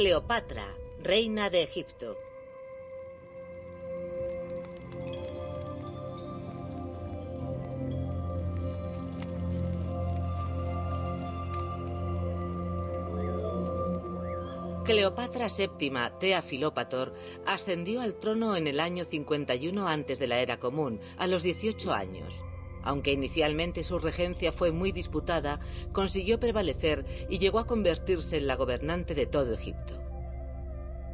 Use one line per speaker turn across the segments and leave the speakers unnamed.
Cleopatra, reina de Egipto. Cleopatra VII, Tea Filópator, ascendió al trono en el año 51 antes de la era común, a los 18 años. Aunque inicialmente su regencia fue muy disputada, consiguió prevalecer y llegó a convertirse en la gobernante de todo Egipto.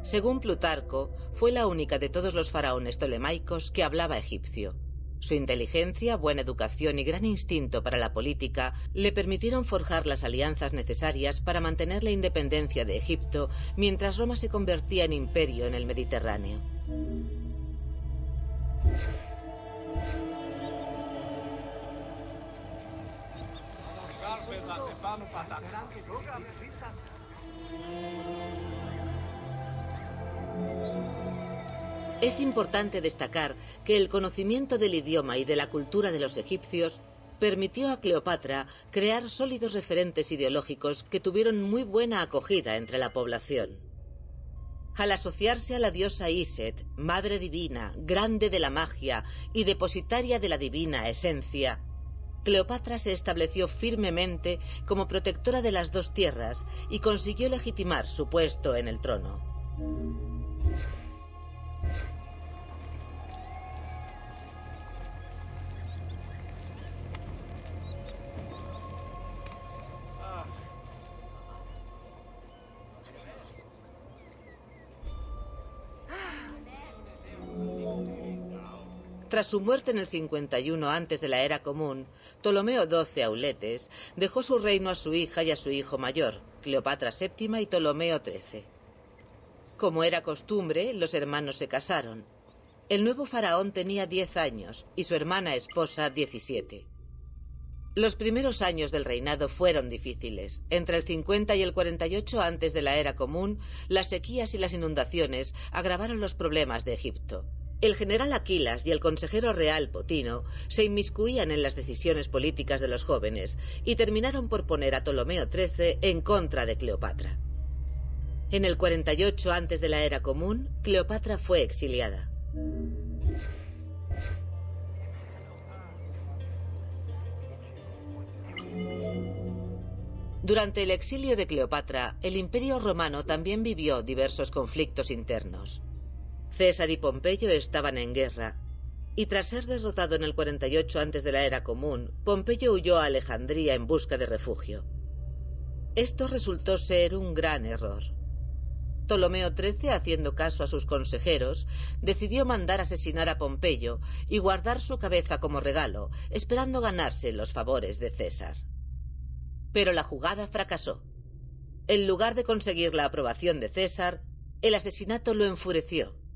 Según Plutarco, fue la única de todos los faraones tolemaicos que hablaba egipcio. Su inteligencia, buena educación y gran instinto para la política le permitieron forjar las alianzas necesarias para mantener la independencia de Egipto mientras Roma se convertía en imperio en el Mediterráneo. Es importante destacar que el conocimiento del idioma y de la cultura de los egipcios permitió a Cleopatra crear sólidos referentes ideológicos que tuvieron muy buena acogida entre la población. Al asociarse a la diosa Iset, madre divina, grande de la magia y depositaria de la divina esencia, Cleopatra se estableció firmemente como protectora de las dos tierras y consiguió legitimar su puesto en el trono. Tras su muerte en el 51 antes de la era común, Ptolomeo XII Auletes dejó su reino a su hija y a su hijo mayor, Cleopatra VII y Ptolomeo XIII. Como era costumbre, los hermanos se casaron. El nuevo faraón tenía 10 años y su hermana esposa 17. Los primeros años del reinado fueron difíciles. Entre el 50 y el 48 antes de la era común, las sequías y las inundaciones agravaron los problemas de Egipto. El general Aquilas y el consejero real Potino se inmiscuían en las decisiones políticas de los jóvenes y terminaron por poner a Ptolomeo XIII en contra de Cleopatra. En el 48 antes de la era común, Cleopatra fue exiliada. Durante el exilio de Cleopatra, el imperio romano también vivió diversos conflictos internos. César y Pompeyo estaban en guerra, y tras ser derrotado en el 48 antes de la era común, Pompeyo huyó a Alejandría en busca de refugio. Esto resultó ser un gran error. Ptolomeo XIII, haciendo caso a sus consejeros, decidió mandar asesinar a Pompeyo y guardar su cabeza como regalo, esperando ganarse los favores de César. Pero la jugada fracasó. En lugar de conseguir la aprobación de César, el asesinato lo enfureció.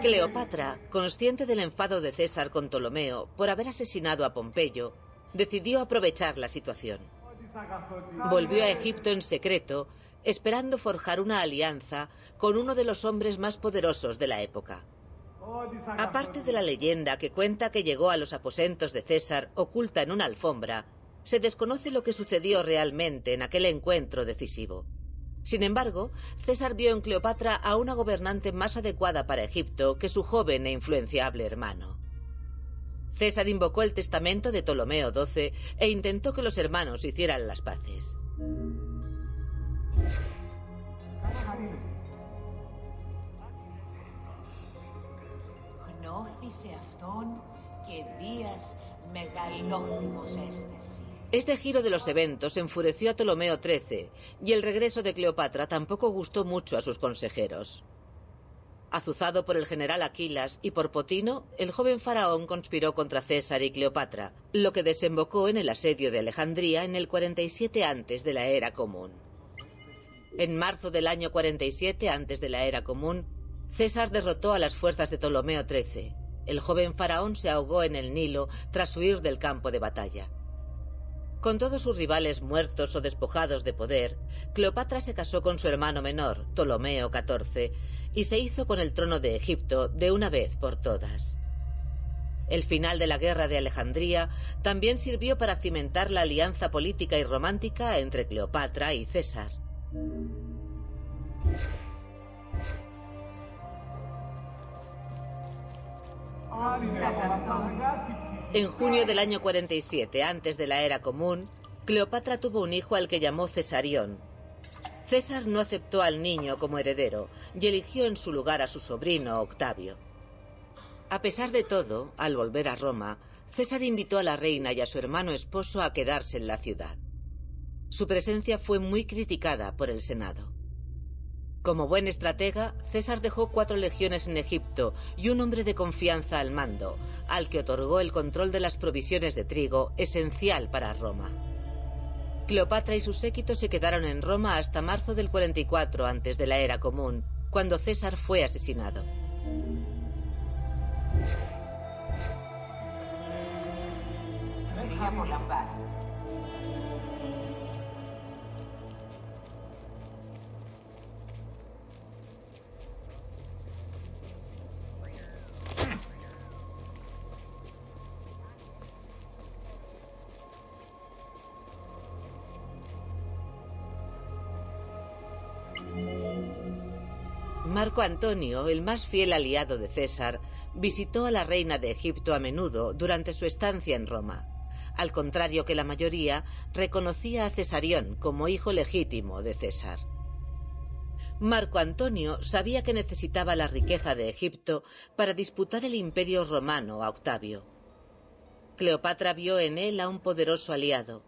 Cleopatra, consciente del enfado de César con Ptolomeo por haber asesinado a Pompeyo, decidió aprovechar la situación. Volvió a Egipto en secreto, esperando forjar una alianza con uno de los hombres más poderosos de la época. Aparte de la leyenda que cuenta que llegó a los aposentos de César oculta en una alfombra, se desconoce lo que sucedió realmente en aquel encuentro decisivo. Sin embargo, César vio en Cleopatra a una gobernante más adecuada para Egipto que su joven e influenciable hermano. César invocó el testamento de Ptolomeo XII e intentó que los hermanos hicieran las paces. Este giro de los eventos enfureció a Ptolomeo XIII y el regreso de Cleopatra tampoco gustó mucho a sus consejeros. Azuzado por el general Aquilas y por Potino, el joven faraón conspiró contra César y Cleopatra, lo que desembocó en el asedio de Alejandría en el 47 antes de la era común. En marzo del año 47 antes de la era común, César derrotó a las fuerzas de Ptolomeo XIII. El joven faraón se ahogó en el Nilo tras huir del campo de batalla. Con todos sus rivales muertos o despojados de poder, Cleopatra se casó con su hermano menor, Ptolomeo XIV, y se hizo con el trono de Egipto de una vez por todas. El final de la guerra de Alejandría también sirvió para cimentar la alianza política y romántica entre Cleopatra y César. En junio del año 47, antes de la era común, Cleopatra tuvo un hijo al que llamó Cesarión. César no aceptó al niño como heredero y eligió en su lugar a su sobrino Octavio. A pesar de todo, al volver a Roma, César invitó a la reina y a su hermano esposo a quedarse en la ciudad. Su presencia fue muy criticada por el Senado. Como buen estratega, César dejó cuatro legiones en Egipto y un hombre de confianza al mando, al que otorgó el control de las provisiones de trigo, esencial para Roma. Cleopatra y sus séquitos se quedaron en Roma hasta marzo del 44 antes de la era común, cuando César fue asesinado. Marco Antonio, el más fiel aliado de César, visitó a la reina de Egipto a menudo durante su estancia en Roma. Al contrario que la mayoría, reconocía a Cesarión como hijo legítimo de César. Marco Antonio sabía que necesitaba la riqueza de Egipto para disputar el imperio romano a Octavio. Cleopatra vio en él a un poderoso aliado.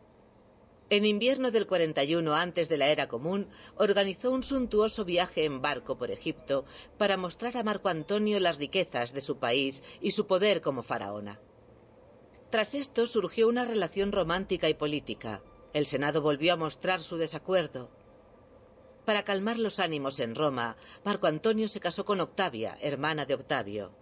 En invierno del 41 antes de la era común, organizó un suntuoso viaje en barco por Egipto para mostrar a Marco Antonio las riquezas de su país y su poder como faraona. Tras esto surgió una relación romántica y política. El Senado volvió a mostrar su desacuerdo. Para calmar los ánimos en Roma, Marco Antonio se casó con Octavia, hermana de Octavio.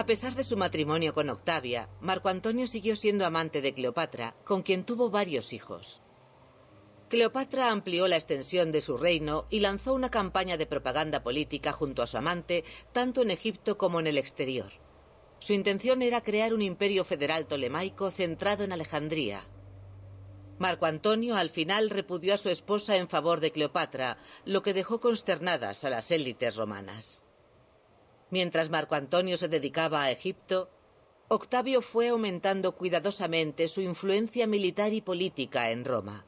A pesar de su matrimonio con Octavia, Marco Antonio siguió siendo amante de Cleopatra, con quien tuvo varios hijos. Cleopatra amplió la extensión de su reino y lanzó una campaña de propaganda política junto a su amante, tanto en Egipto como en el exterior. Su intención era crear un imperio federal tolemaico centrado en Alejandría. Marco Antonio al final repudió a su esposa en favor de Cleopatra, lo que dejó consternadas a las élites romanas. Mientras Marco Antonio se dedicaba a Egipto, Octavio fue aumentando cuidadosamente su influencia militar y política en Roma.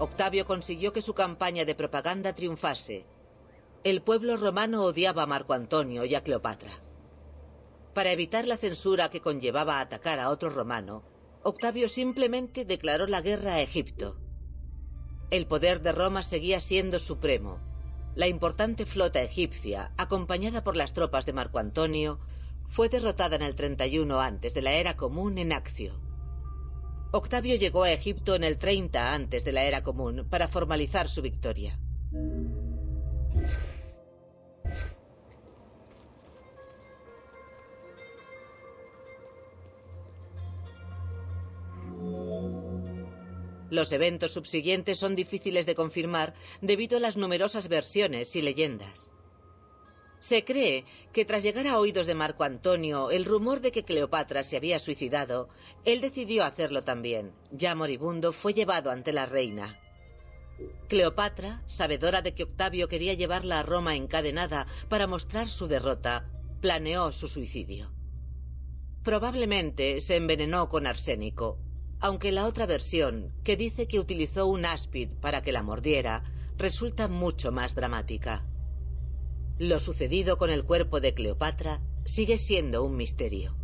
Octavio consiguió que su campaña de propaganda triunfase. El pueblo romano odiaba a Marco Antonio y a Cleopatra. Para evitar la censura que conllevaba atacar a otro romano, Octavio simplemente declaró la guerra a Egipto. El poder de Roma seguía siendo supremo. La importante flota egipcia, acompañada por las tropas de Marco Antonio, fue derrotada en el 31 antes de la era común en Accio. Octavio llegó a Egipto en el 30 antes de la era común para formalizar su victoria. Los eventos subsiguientes son difíciles de confirmar debido a las numerosas versiones y leyendas. Se cree que tras llegar a oídos de Marco Antonio el rumor de que Cleopatra se había suicidado, él decidió hacerlo también. Ya moribundo fue llevado ante la reina. Cleopatra, sabedora de que Octavio quería llevarla a Roma encadenada para mostrar su derrota, planeó su suicidio. Probablemente se envenenó con arsénico, aunque la otra versión, que dice que utilizó un áspid para que la mordiera, resulta mucho más dramática. Lo sucedido con el cuerpo de Cleopatra sigue siendo un misterio.